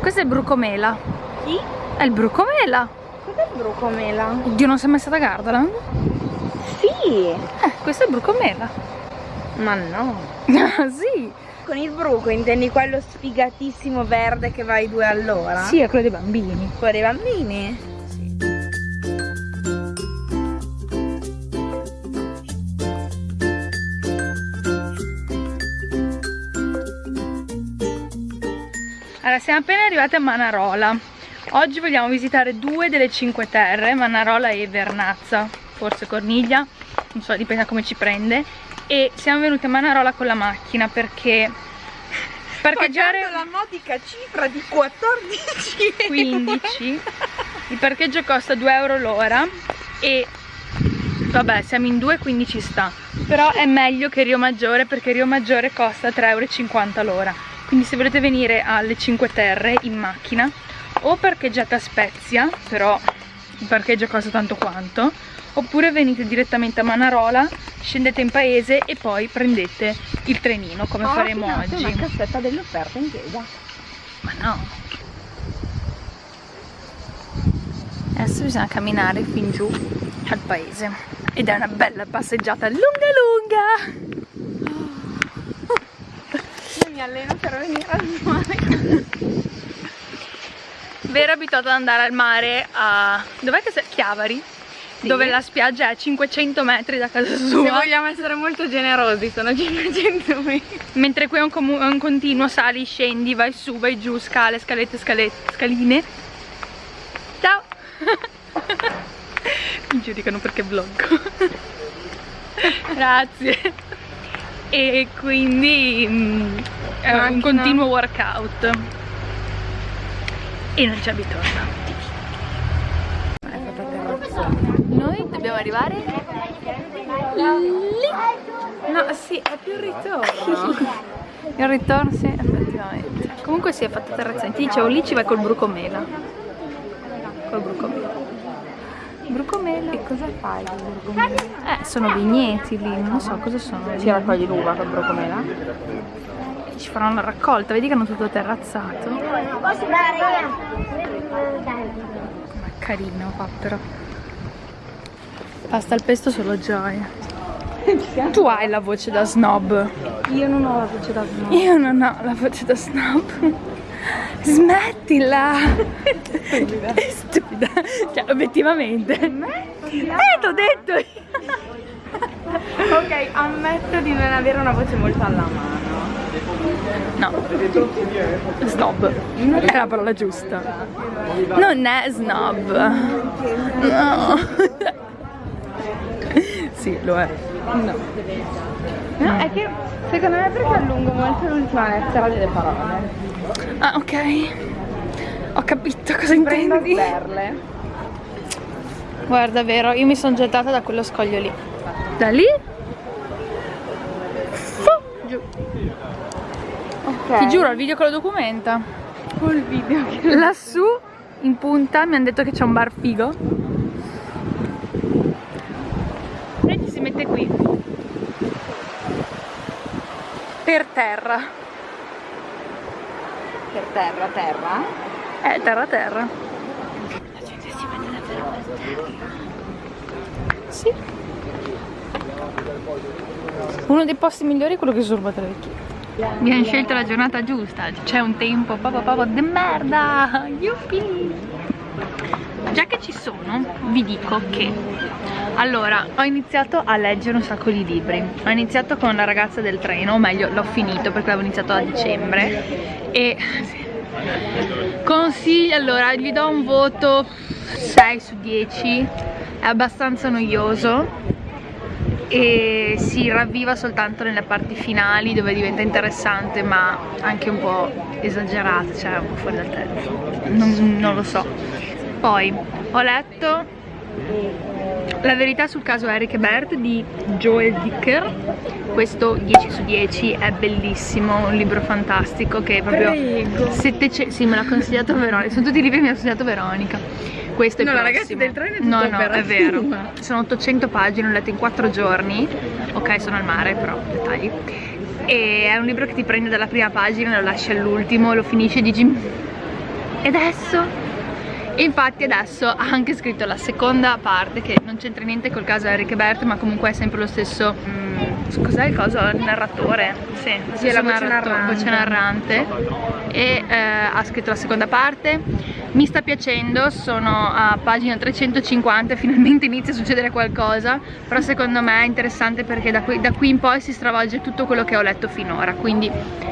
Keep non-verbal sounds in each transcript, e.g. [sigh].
Questo è il brucomela. Chi? È il brucomela. Cos'è il brucomela? Oddio, non sei mai stata a Gardaland? Sì! Eh, questo è il brucomela. Ma no! [laughs] sì! Con il bruco intendi quello sfigatissimo verde che va ai due all'ora? Sì, è quello dei bambini. Quello dei bambini? Siamo appena arrivati a Manarola. Oggi vogliamo visitare due delle cinque terre, Manarola e Vernazza, forse Corniglia, non so, dipende da come ci prende. E siamo venuti a Manarola con la macchina perché parcheggiare Pagando la modica cifra di 14 15 il parcheggio costa 2 euro l'ora e vabbè siamo in due quindi ci sta però è meglio che Rio Maggiore perché Rio Maggiore costa 3,50 euro l'ora quindi se volete venire alle 5 Terre in macchina o parcheggiate a Spezia però il parcheggio costa tanto quanto oppure venite direttamente a Manarola scendete in paese e poi prendete il trenino come Ho faremo ordinato oggi una cassetta dell'offerta in chiesa. ma no. Adesso bisogna camminare fin giù al paese. Ed è una bella passeggiata lunga lunga. Mi alleno per venire al mare. Vero abituato ad andare al mare a... Dov'è che sei? Chiavari? Sì. Dove la spiaggia è a 500 metri da casa Se sua. vogliamo essere molto generosi, sono 500 metri. Mentre qui è un, è un continuo, sali, scendi, vai su, vai giù, scale, scalette, scalette, scaline. Ciao! [laughs] Mi giudicano perché vlog. [laughs] Grazie. E quindi è un Macchina. continuo workout. E non ci abituiamo. Noi dobbiamo arrivare lì. No, sì, è più il ritorno. Il ritorno sì, effettivamente. Comunque si è fatta terrazzone. Ti dicevo lì ci vai col brucomela. Col brucomela. Brucomela. E cosa fai con il brocomela? Eh, sono vigneti lì, non lo so cosa sono. Si raccoglie l'uva col brocomela? Ci faranno la raccolta, vedi che hanno tutto terrazzato. Ma carino qua però. Pasta al pesto solo gioia. Tu hai la voce da snob. Io non ho la voce da snob. Io non ho la voce da snob. Smettila! È stupida. Cioè, obiettivamente. Eh, t'ho detto io. Ok, ammetto di non avere una voce molto alla mano. No. Snob. È la parola giusta. Non è snob. No. [laughs] Sì, lo è. No. No, è che secondo me perché allungo molto l'ultima lettera delle parole. Ah, ok. Ho capito cosa Prendo intendi. perle. Guarda, vero, io mi sono gettata da quello scoglio lì. Da lì? Fu, giù. Ok. Ti giuro, il video che lo documenta. Col video che... Lassù, in punta, mi hanno detto che c'è un bar figo. E ci si mette qui. Per terra. Per terra, terra. Eh, terra terra. La gente si mette davvero per terra. Sì. Uno dei posti migliori è quello che sorba tre vecchie. Abbiamo scelto la giornata giusta, c'è un tempo proprio proprio de merda! [laughs] Yuppie! Già che ci sono, vi dico che allora, ho iniziato a leggere un sacco di libri. Ho iniziato con La ragazza del treno, o meglio, l'ho finito perché avevo iniziato a dicembre. E [laughs] consiglio, allora, gli do un voto 6 su 10. È abbastanza noioso e si ravviva soltanto nelle parti finali dove diventa interessante ma anche un po' esagerato, cioè un po' fuori dal tempo. Non, non lo so. Poi ho letto La verità sul caso Eric e Bert di Joel Dicker. Questo 10 su 10 è bellissimo, un libro fantastico che proprio Prego. 700 sì, me l'ha consigliato Veronica. Sono tutti i libri che mi ha consigliato Veronica. Questo è No, il ragazza prossimo. del treno è No, tutta no, è vero. operativa. Sono 800 pagine, l'ho letto in 4 giorni. Ok, sono al mare, però dettagli. E è un libro che ti prende dalla prima pagina, lo lasci all'ultimo, lo finisci e dici E adesso e infatti adesso ha anche scritto la seconda parte che non c'entra niente col caso Eric Bert ma comunque è sempre lo stesso mm, cos'è il coso? Il narratore? Sì, sì la voce narrante. voce narrante e eh, ha scritto la seconda parte mi sta piacendo, sono a pagina 350 finalmente inizia a succedere qualcosa però secondo me è interessante perché da qui, da qui in poi si stravolge tutto quello che ho letto finora quindi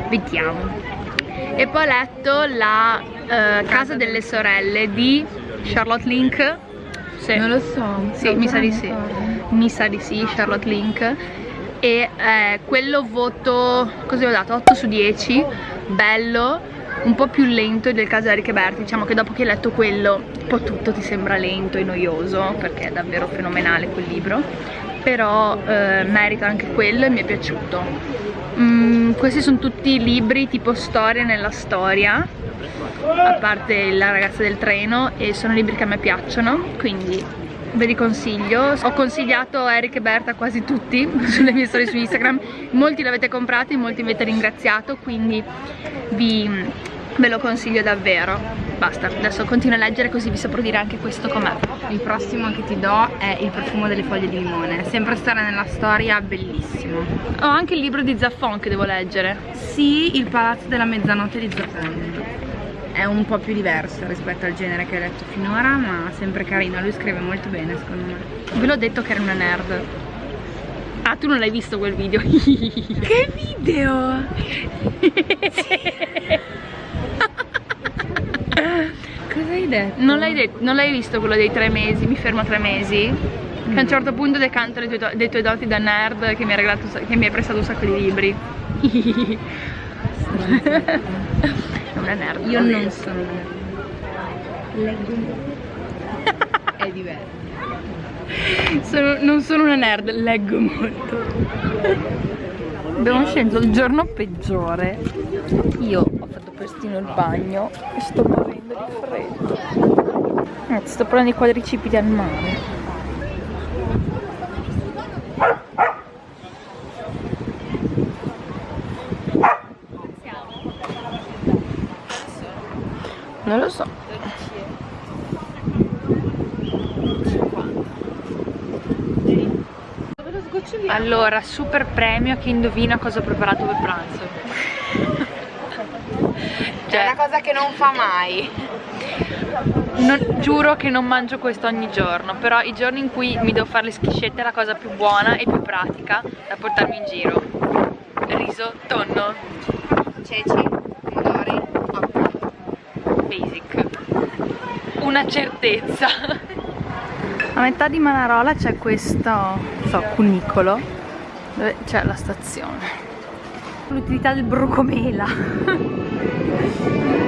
vediamo e poi ho letto la uh, Casa delle Sorelle di Charlotte Link. Sì. non lo so sì, mi sa di sì. mi sa di sì, Charlotte Link. E eh, quello voto, così ho dato? 8 su 10 bello. Un po' più lento del caso Eric Berti. Diciamo che dopo che hai letto quello un po' tutto ti sembra lento e noioso perché è davvero fenomenale quel libro. Però eh, merita anche quello e mi è piaciuto. Mm, questi sono tutti libri tipo storia nella storia a parte la ragazza del treno e sono libri che a me piacciono quindi ve li consiglio. Ho consigliato Eric e Berta quasi tutti [laughs] sulle mie storie su Instagram. Molti l'avete comprato, molti mi avete ringraziato quindi vi, ve lo consiglio davvero. Basta, adesso continuo a leggere così vi saprò dire anche questo com'è. Il prossimo che ti do è il profumo delle foglie di limone. Sempre stare nella storia, bellissimo ho anche il libro di Zaffon che devo leggere. Sì, il palazzo della mezzanotte di Zaffon è un po' più diverso rispetto al genere che hai letto finora ma sempre carino, lui scrive molto bene secondo me ve l'ho detto che era una nerd Ah, tu non l'hai visto quel video? [laughs] che video? Cosa hai detto? Non l'hai detto, non l'hai visto quello dei tre mesi, mi fermo tre mesi? Che a un certo punto decanto dei tuoi, dei tuoi doti da nerd che mi, regalato, che mi hai prestato un sacco di libri. [laughs] è una nerd. Io non sono nerd. Leggo [laughs] È diverso. Sono, non sono una nerd, leggo molto. Abbiamo sceso il giorno peggiore. Io ho fatto prestino il bagno e sto morendo di freddo. Sto prendendo i quadricipiti al mare. Non lo so. Allora, super premio a chi indovina cosa ho preparato per pranzo. [laughs] Cioè, è una cosa che non fa mai. Non, giuro che non mangio questo ogni giorno, però i giorni in cui mi devo fare le schiscette è la cosa più buona e più pratica da portarmi in giro. Riso, tonno, ceci, basic. Una certezza. A metà di Manarola c'è questo, so, cunicolo dove c'è la stazione. L'utilità del brocomela.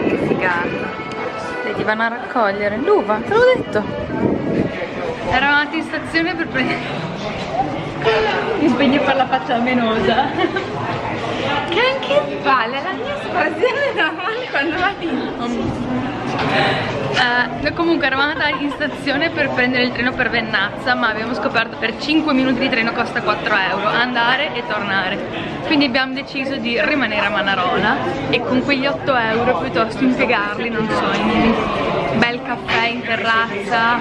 che figata. Vedi, vanno a raccogliere l'uva, te l'ho detto. Eravamo in stazione per prendere... [laughs] Impegno per la faccia venosa. Che anche palle, la mia espressione normale quando la dici. Uh, comunque eravamo andati in stazione per prendere il treno per Vennazza ma abbiamo scoperto che per 5 minuti di treno costa 4 euro andare e tornare. Quindi abbiamo deciso di rimanere a Manarola e con quegli 8 euro piuttosto impiegarli non so in bel caffè in terrazza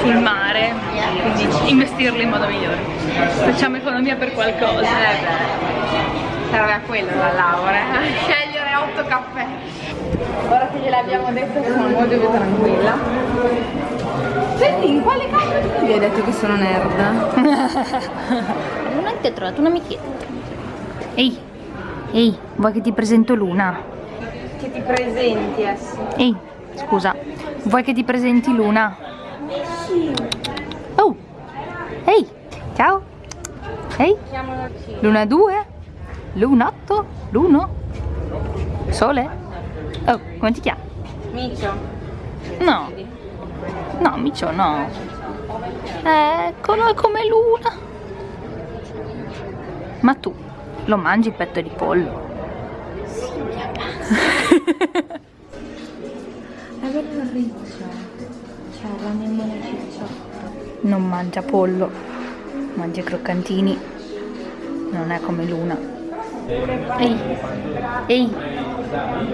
sul mare quindi investirli in modo migliore. Facciamo economia per qualcosa eh serve a quello la laurea [laughs] scegliere 8 caffè Ora che gliel'abbiamo detto sono molto più tranquilla. Senti, in quale caso tu mi hai detto che sono nerd? [laughs] non ti ho trovato un'amichetta. Ehi, ehi, vuoi che ti presento Luna? Che ti presenti, Essi? Ehi, scusa, vuoi che ti presenti Luna? Sì. Oh, ehi, ciao. Ehi, Luna 2, 8, L'1, Sole? Oh, come ti chiami? Micio. No. No, Micio no. Eccolo, è come Luna. Ma tu lo mangi il petto di pollo? Sì, mia [laughs] È bello il riccio. C'è la memoria cicciotto. Non mangia pollo, mangia croccantini. Non è come Luna. Ehi, ehi,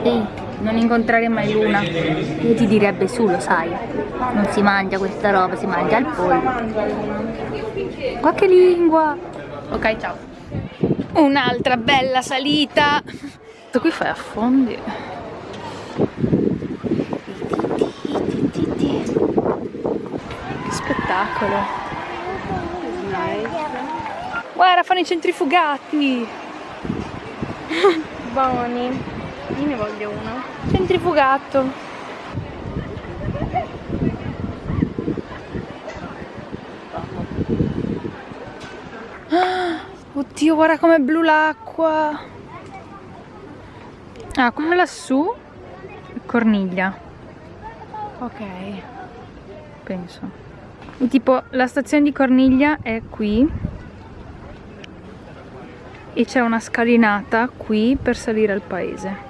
ehi. non incontrare mai Luna. Io ti direbbe su, lo sai. Non si mangia questa roba, si mangia il pollo. Qualche lingua. Ok, ciao. Un'altra bella salita. Questo qui fai affondi. Che spettacolo. Guarda, fanno i centrifugati. [laughs] Buoni. Io ne voglio uno. Centrifugato. [gasps] Oddio, guarda com'è blu l'acqua. Ah, quello lassù Corniglia, Ok. penso. E tipo, la stazione di Corniglia è qui. E c'è una scalinata qui per salire al paese.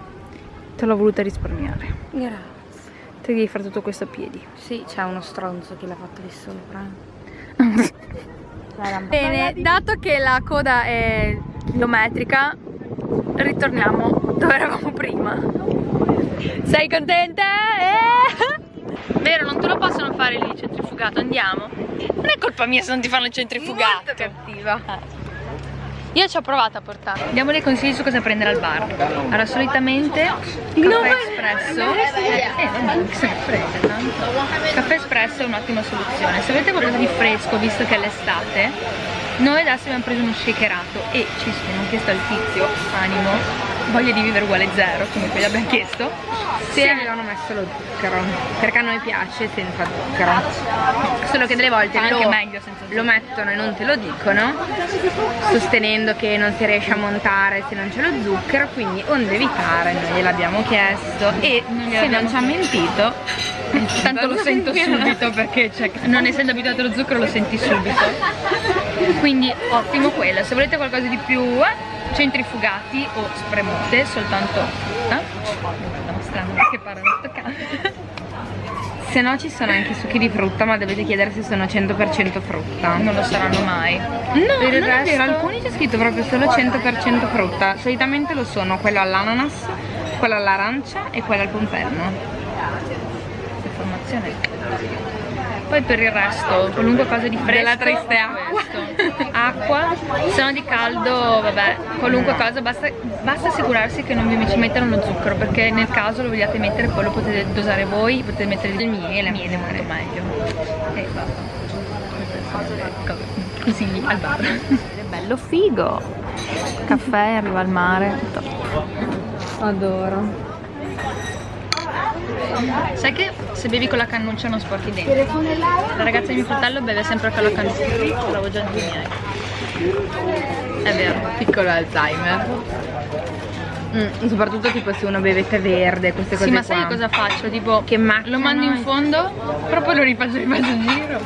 Te l'ho voluta risparmiare. Grazie. Te devi fare tutto questo a piedi. Sì, c'è uno stronzo che l'ha fatto lì sopra. [laughs] Bene, dato che la coda è chilometrica, ritorniamo dove eravamo prima. Sei contenta? Eh? Vero, non te lo possono fare lì il centrifugato, andiamo. Non è colpa mia se non ti fanno il centrifugato. Molto cattiva. Io ci ho provato a portare. Diamo dei consigli su cosa prendere al bar. Allora, solitamente caffè espresso. Eh, vabbè, che se ne frega tanto. Caffè espresso è un'ottima soluzione. Se avete qualcosa di fresco, visto che è l'estate, noi adesso abbiamo preso uno shakerato e ci abbiamo chiesto al tizio, animo, voglia di vivere uguale zero, come quelli abbiamo chiesto. Sì, avevano messo lo zucchero. Perché a noi piace senza zucchero. Solo che delle volte lo, meglio senza zucchero. lo mettono e non te lo dicono, sostenendo che non si riesce a montare se non c'è lo zucchero, quindi onde evitare noi gliel'abbiamo chiesto e Non se non ci ha mentito, Tanto lo sento subito perché cioè, non essendo abituato allo zucchero lo senti subito. Quindi ottimo quello. Se volete qualcosa di più eh, centrifugati o spremute, soltanto. Eh? Mostrando che parlano. Se no ci sono anche succhi di frutta, ma dovete chiedere se sono 100% frutta. Non lo saranno mai. No, Per non è resto- vero, alcuni c'è scritto proprio solo 100% frutta. Solitamente lo sono quello all'ananas, quello all'arancia e quello al pompelmo. Informazione. Poi per il resto, qualunque cosa di fresco Della triste acqua. [laughs] Acqua, se no di caldo, vabbè, qualunque cosa, basta, basta assicurarsi che non vi ci mettano lo zucchero, perché nel caso lo vogliate mettere poi lo potete dosare voi, potete mettere del miele, miele è molto meglio. E basta. Consigli al bar. È bello figo. Caffè, arriva al mare. top. Adoro. Sai che se bevi con la cannuccia non sporchi i denti? La ragazza di mio fratello beve sempre con la cannuccia, l'avevo già detto miei. È vero. Piccolo Alzheimer. Mm, soprattutto tipo se uno beve tè verde, queste cose Sì, ma qua. sai cosa faccio? Tipo, Che lo mando in fondo, però poi lo rifaccio, rifaccio il giro.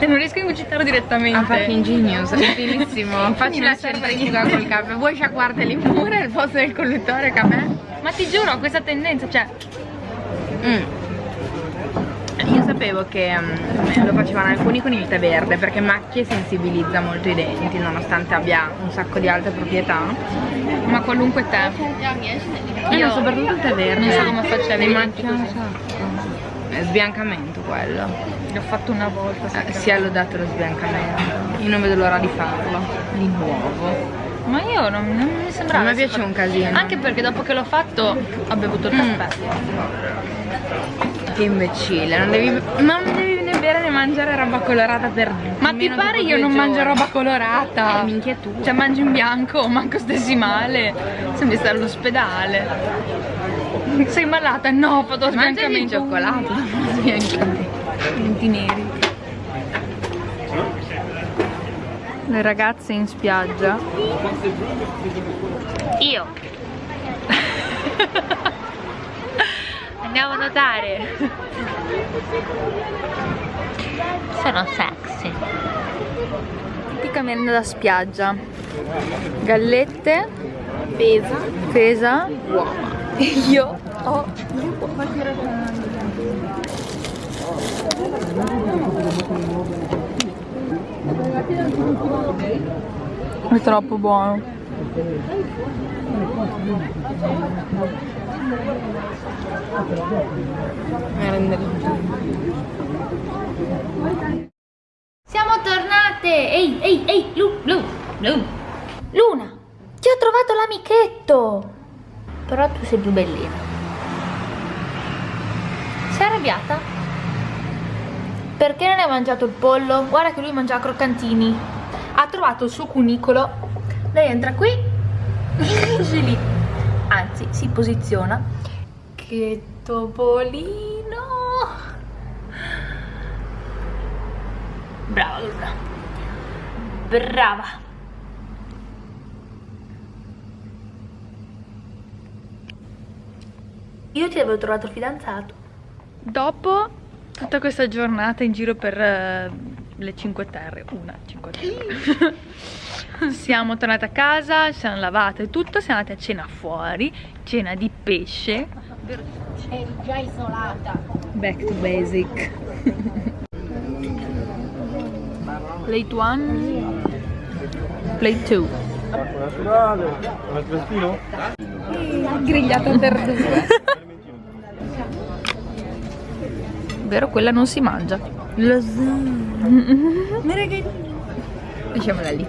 E non riesco a ingurgitarlo direttamente. Ah, fucking genius, è utilissimo. [laughs] Facci la centrifuga col caffè. Vuoi sciacquarteli pure al posto del collutore caffè? Ma ti giuro, ho questa tendenza, cioè, Mm. Io sapevo che mm, lo facevano alcuni con il tè verde perché macchie sensibilizza molto i denti nonostante abbia un sacco di altre proprietà. ma qualunque tè. Io Io soprattutto il tè verde. non so come faccio a Mi avere i macchia denti un sacco. È sbiancamento quello. L'ho fatto una volta. Eh, si è lodato lo sbiancamento. Io non vedo l'ora di farlo. Di nuovo. Ma io non, non mi sembrava. A me piace un casino. Anche perché dopo che l'ho fatto ho bevuto il Mm. Che imbecille, non devi. Non devi né bere né mangiare roba colorata per. Ma ti pare io non mangio giorni. roba colorata? Eh, minchia tu. Cioè mangi in bianco, [laughs] manco stessi male. Sembri stare all'ospedale. Sei malata? No, ho fatto lo Mangiami il sbiancamento. cioccolato sbiancamento. Denti neri. Le ragazze in spiaggia. Io. [laughs] Andiamo a nuotare. Sono sexy. Tipica merenda da spiaggia. Gallette. Pesa. Pesa. E io ho È troppo buono. Siamo tornate! Ehi, ehi, ehi, Lu, Lu, Lu. Luna, ti ho trovato l'amichetto! Però tu sei più bellina. Sei arrabbiata? Perché non hai mangiato il pollo? Guarda che lui mangia croccantini. Ha trovato il suo cunicolo. Lei entra qui. [laughs] Lì. Anzi, si posiziona. Che topolino! Brava Luna. Brava. Io ti avevo trovato fidanzato. Dopo tutta questa giornata in giro per eh, le 5 Terre, una 5 Terre. [laughs] siamo tornate a casa, ci siamo lavate e tutto, siamo andate a cena fuori, cena di pesce. Eri già isolata. Back to basic. Plate 1, plate 2. naturale, un crespino? Grigliata per due. Vero, quella non si mangia. Lasciamola [laughs] lì.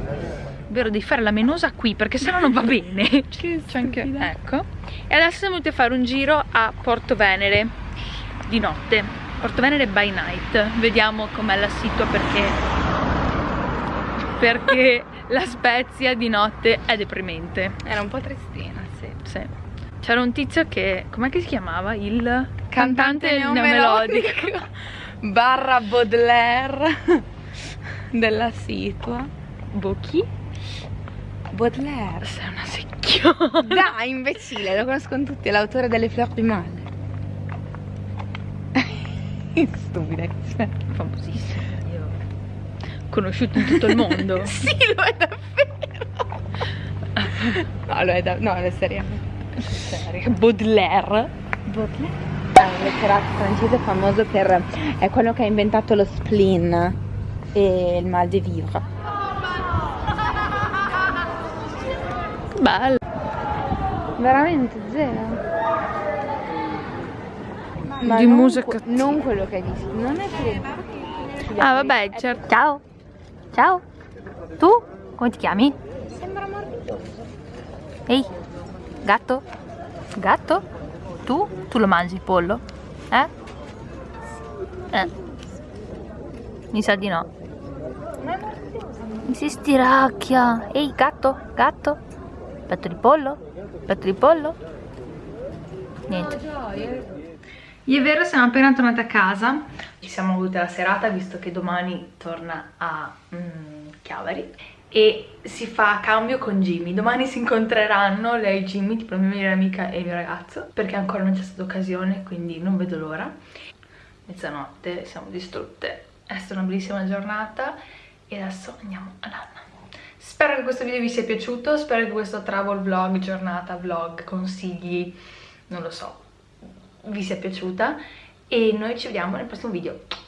Vero, devi fare la menosa qui perché sennò non va [laughs] bene. C'è anche. Ecco. E adesso siamo venuti a fare un giro a Porto Venere di notte. Porto Venere by night. Vediamo com'è la situa perché. Perché [laughs] la Spezia di notte è deprimente. Era un po' tristina, sì. Sì. C'era un tizio che. com'è che si chiamava? Il Cantante neomelodico. neomelodico. Barra Baudelaire [laughs] della situa. Bocchi? Baudelaire. Sei una secchiona. [laughs] Dai, imbecille, lo conoscono tutti, è l'autore delle Fleur du Mal. [laughs] Stupida famosissimo. Conosciuto in tutto il mondo. Sì, lo è davvero. No, lo è da... No, è seriamente. Baudelaire. Baudelaire è un letterato francese famoso per... è quello che ha inventato lo spleen e il mal de vivre. Bello. Veramente zero. Ma Di non musica- non quello che hai visto, non è che... Ah, vabbè, certo. Ciao. Ciao. Tu? Come ti chiami? Sembra morbidoso. Ehi. Gatto? Gatto? Tu? Tu lo mangi il pollo? Eh? Eh. Mi sa di no. Mi si stiracchia. Ehi, gatto? Gatto? Petto di pollo? Petto di pollo? Niente. Io e Vero siamo appena tornate a casa. Ci siamo avute la serata visto che domani torna a mm, Chiavari e si fa cambio con Jimmy. Domani si incontreranno lei e Jimmy, tipo la mia migliore amica e il mio ragazzo, perché ancora non c'è stata occasione, quindi non vedo l'ora. Mezzanotte, siamo distrutte. È stata una bellissima giornata e adesso andiamo a nanna. Spero che questo video vi sia piaciuto, spero che questo travel vlog, giornata vlog, consigli, non lo so, vi sia piaciuta e noi ci vediamo nel prossimo video.